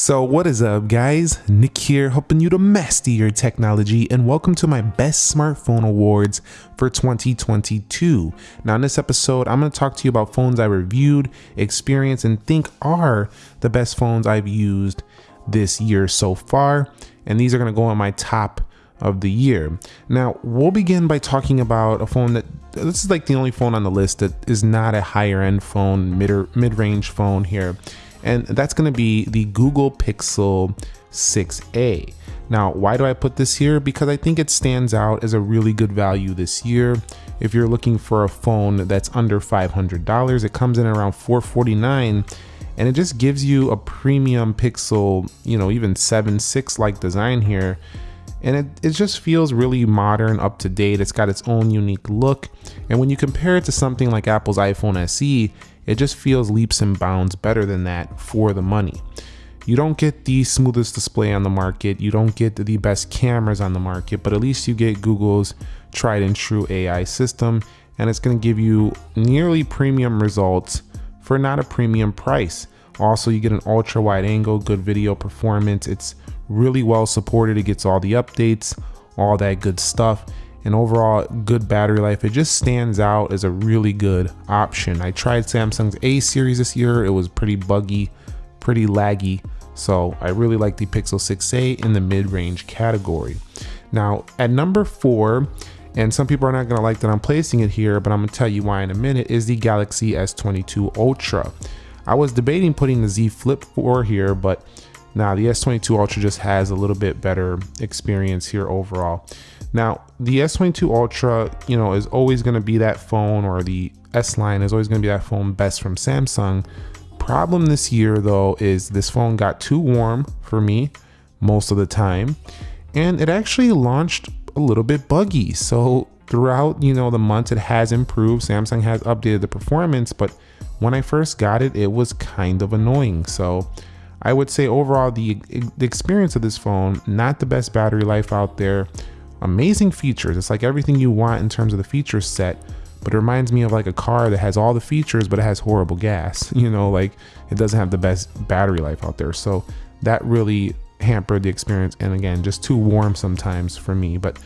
So what is up guys, Nick here helping you to master your technology and welcome to my best smartphone awards for 2022. Now in this episode I'm going to talk to you about phones I reviewed, experienced and think are the best phones I've used this year so far and these are going to go on my top of the year. Now we'll begin by talking about a phone that this is like the only phone on the list that is not a higher end phone, mid mid-range phone here and that's going to be the Google Pixel 6a. Now, why do I put this here? Because I think it stands out as a really good value this year. If you're looking for a phone that's under $500, it comes in around 449 and it just gives you a premium Pixel, you know, even 7 6 like design here. And it, it just feels really modern, up to date. It's got its own unique look. And when you compare it to something like Apple's iPhone SE, it just feels leaps and bounds better than that for the money. You don't get the smoothest display on the market, you don't get the best cameras on the market, but at least you get Google's tried and true AI system, and it's going to give you nearly premium results for not a premium price. Also, you get an ultra wide angle, good video performance. It's really well supported. It gets all the updates, all that good stuff and overall good battery life. It just stands out as a really good option. I tried Samsung's A series this year. It was pretty buggy, pretty laggy. So I really like the Pixel 6a in the mid-range category. Now at number four, and some people are not gonna like that I'm placing it here, but I'm gonna tell you why in a minute, is the Galaxy S22 Ultra. I was debating putting the Z Flip 4 here, but now the S22 Ultra just has a little bit better experience here overall. Now, the S22 Ultra, you know, is always going to be that phone or the S line is always going to be that phone best from Samsung. Problem this year though is this phone got too warm for me most of the time and it actually launched a little bit buggy. So throughout, you know, the months it has improved. Samsung has updated the performance, but when I first got it, it was kind of annoying. So I would say overall the, the experience of this phone, not the best battery life out there amazing features. It's like everything you want in terms of the feature set, but it reminds me of like a car that has all the features, but it has horrible gas. You know, like it doesn't have the best battery life out there. So that really hampered the experience. And again, just too warm sometimes for me. But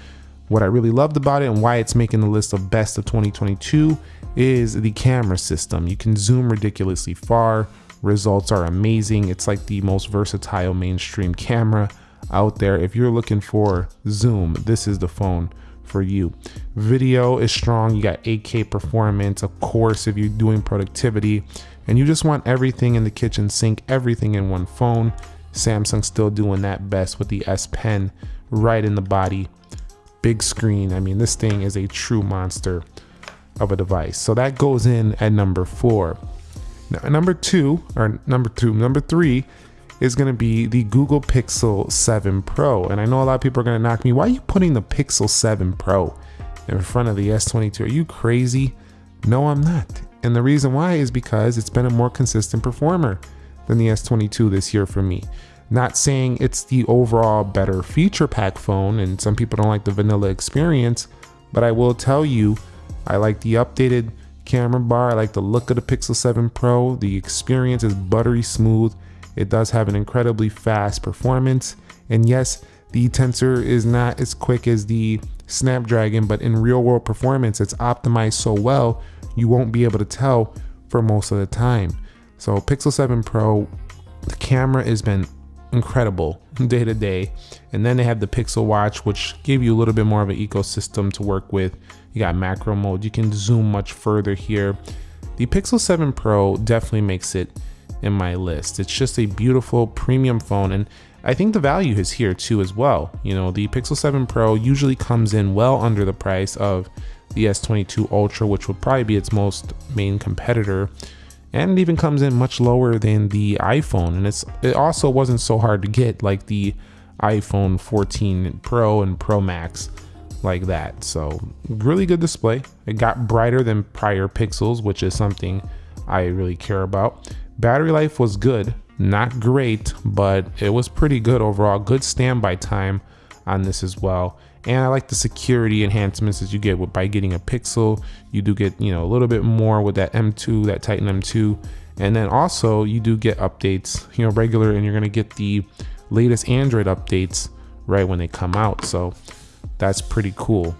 what I really loved about it and why it's making the list of best of 2022 is the camera system. You can zoom ridiculously far. Results are amazing. It's like the most versatile mainstream camera out there. If you're looking for Zoom, this is the phone for you. Video is strong. You got 8K performance, of course, if you're doing productivity and you just want everything in the kitchen sink, everything in one phone. Samsung's still doing that best with the S Pen right in the body. Big screen. I mean, this thing is a true monster of a device. So that goes in at number four. Now, number two, or number two, number three is going to be the Google Pixel 7 Pro. And I know a lot of people are going to knock me, why are you putting the Pixel 7 Pro in front of the S22? Are you crazy? No, I'm not. And the reason why is because it's been a more consistent performer than the S22 this year for me. Not saying it's the overall better feature pack phone, and some people don't like the vanilla experience, but I will tell you, I like the updated camera bar, I like the look of the Pixel 7 Pro, the experience is buttery smooth, it does have an incredibly fast performance. And yes, the tensor is not as quick as the Snapdragon, but in real world performance, it's optimized so well, you won't be able to tell for most of the time. So Pixel 7 Pro, the camera has been incredible day to day. And then they have the Pixel Watch, which gave you a little bit more of an ecosystem to work with. You got macro mode, you can zoom much further here. The Pixel 7 Pro definitely makes it in my list. It's just a beautiful premium phone and I think the value is here too as well. You know, the Pixel 7 Pro usually comes in well under the price of the S22 Ultra, which would probably be its most main competitor. And it even comes in much lower than the iPhone. And it's it also wasn't so hard to get like the iPhone 14 Pro and Pro Max like that. So really good display. It got brighter than prior Pixels, which is something I really care about. Battery life was good, not great, but it was pretty good overall. Good standby time on this as well. And I like the security enhancements that you get with, by getting a Pixel. You do get, you know, a little bit more with that M2, that Titan M2. And then also you do get updates, you know, regular, and you're gonna get the latest Android updates right when they come out. So that's pretty cool.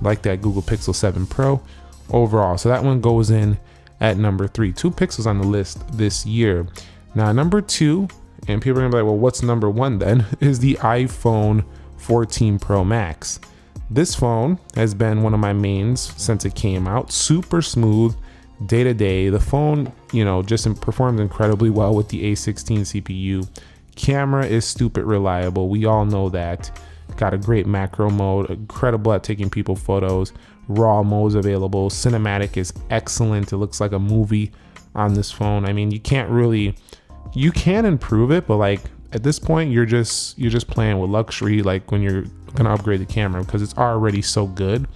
Like that Google Pixel 7 Pro overall. So that one goes in at number three. Two pixels on the list this year. Now, number two, and people are gonna be like, well, what's number one then? Is the iPhone 14 Pro Max. This phone has been one of my mains since it came out. Super smooth, day to day. The phone, you know, just performs incredibly well with the A16 CPU. Camera is stupid reliable. We all know that. Got a great macro mode, incredible at taking people photos. Raw modes available. Cinematic is excellent. It looks like a movie on this phone. I mean, you can't really, you can improve it, but like at this point, you're just you're just playing with luxury. Like when you're gonna upgrade the camera because it's already so good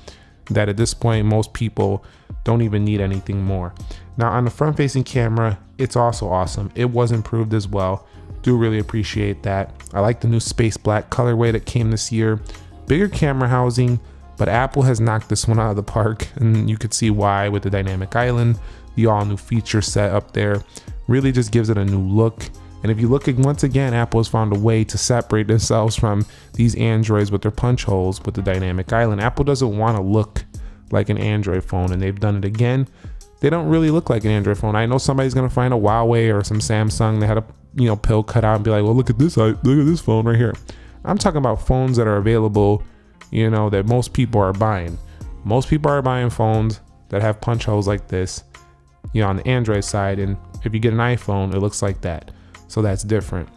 that at this point most people don't even need anything more. Now on the front facing camera, it's also awesome. It was improved as well. Do really appreciate that. I like the new space black colorway that came this year. Bigger camera housing, but Apple has knocked this one out of the park and you could see why with the dynamic island, the all new feature set up there. Really just gives it a new look. And if you look at once again, Apple has found a way to separate themselves from these Androids with their punch holes with the dynamic island. Apple doesn't want to look like an Android phone, and they've done it again. They don't really look like an Android phone. I know somebody's gonna find a Huawei or some Samsung that had a you know pill cut out and be like, well, look at this, look at this phone right here. I'm talking about phones that are available, you know, that most people are buying. Most people are buying phones that have punch holes like this, you know, on the Android side. And if you get an iPhone, it looks like that. So that's different.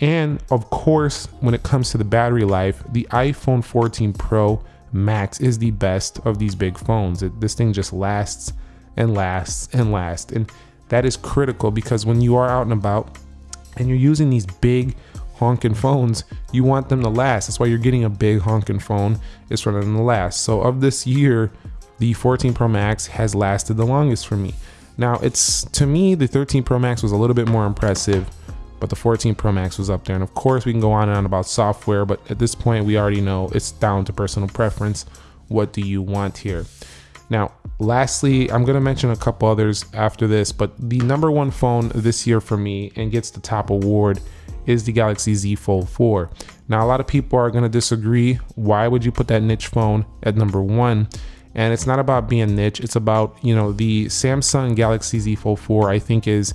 And of course, when it comes to the battery life, the iPhone 14 Pro Max is the best of these big phones. It, this thing just lasts and lasts and lasts. And that is critical because when you are out and about and you're using these big honking phones, you want them to last. That's why you're getting a big honking phone is for them to last. So of this year, the 14 Pro Max has lasted the longest for me. Now it's to me, the 13 Pro Max was a little bit more impressive but the 14 Pro Max was up there. And of course, we can go on and on about software, but at this point, we already know it's down to personal preference. What do you want here? Now, lastly, I'm going to mention a couple others after this, but the number one phone this year for me and gets the top award is the Galaxy Z Fold 4. Now, a lot of people are going to disagree. Why would you put that niche phone at number one? And it's not about being niche, it's about, you know, the Samsung Galaxy Z Fold 4, I think, is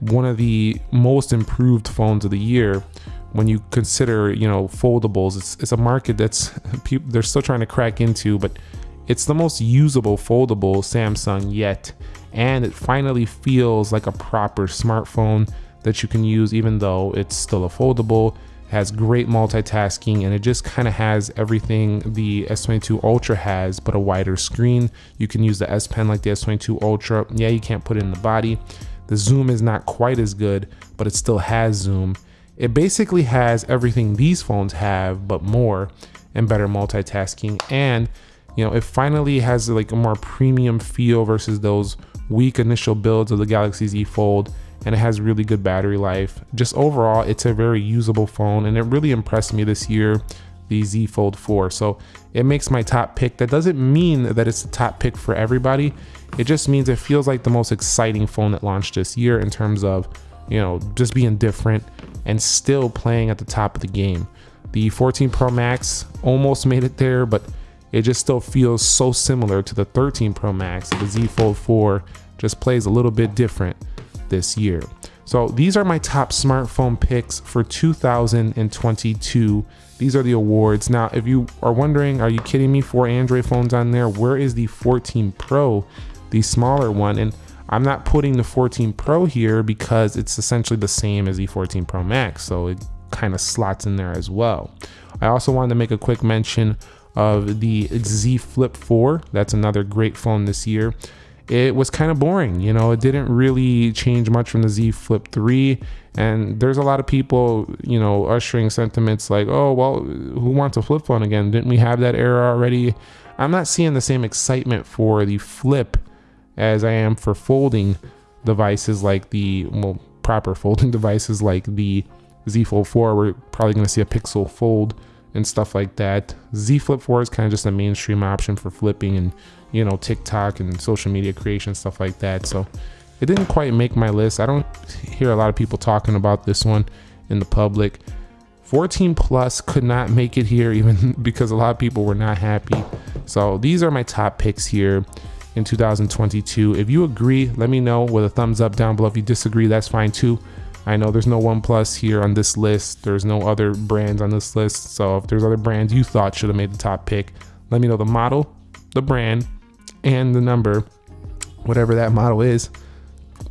one of the most improved phones of the year when you consider you know foldables it's, it's a market that's people they're still trying to crack into but it's the most usable foldable samsung yet and it finally feels like a proper smartphone that you can use even though it's still a foldable has great multitasking and it just kind of has everything the S22 Ultra has but a wider screen you can use the S Pen like the S22 Ultra yeah you can't put it in the body the zoom is not quite as good, but it still has zoom. It basically has everything these phones have, but more and better multitasking. And, you know, it finally has like a more premium feel versus those weak initial builds of the Galaxy Z Fold. And it has really good battery life. Just overall, it's a very usable phone and it really impressed me this year the Z Fold 4. So it makes my top pick. That doesn't mean that it's the top pick for everybody. It just means it feels like the most exciting phone that launched this year in terms of, you know, just being different and still playing at the top of the game. The 14 Pro Max almost made it there, but it just still feels so similar to the 13 Pro Max. The Z Fold 4 just plays a little bit different this year. So these are my top smartphone picks for 2022. These are the awards. Now, if you are wondering, are you kidding me? Four Android phones on there. Where is the 14 Pro? the smaller one. And I'm not putting the 14 Pro here because it's essentially the same as the 14 Pro Max. So it kind of slots in there as well. I also wanted to make a quick mention of the Z Flip 4. That's another great phone this year. It was kind of boring, you know, it didn't really change much from the Z Flip 3. And there's a lot of people, you know, ushering sentiments like, oh, well, who wants a flip phone again? Didn't we have that era already? I'm not seeing the same excitement for the Flip as I am for folding devices like the well proper folding devices like the Z Fold 4. We're probably going to see a Pixel Fold and stuff like that. Z Flip 4 is kind of just a mainstream option for flipping and you know TikTok and social media creation stuff like that. So it didn't quite make my list. I don't hear a lot of people talking about this one in the public. 14 plus could not make it here even because a lot of people were not happy. So these are my top picks here in 2022. If you agree, let me know with a thumbs up down below. If you disagree, that's fine too. I know there's no OnePlus here on this list. There's no other brands on this list. So if there's other brands you thought should have made the top pick, let me know the model, the brand, and the number, whatever that model is.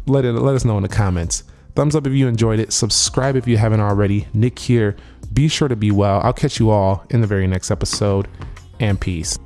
Let it let us know in the comments. Thumbs up if you enjoyed it. Subscribe if you haven't already. Nick here. Be sure to be well. I'll catch you all in the very next episode. And peace.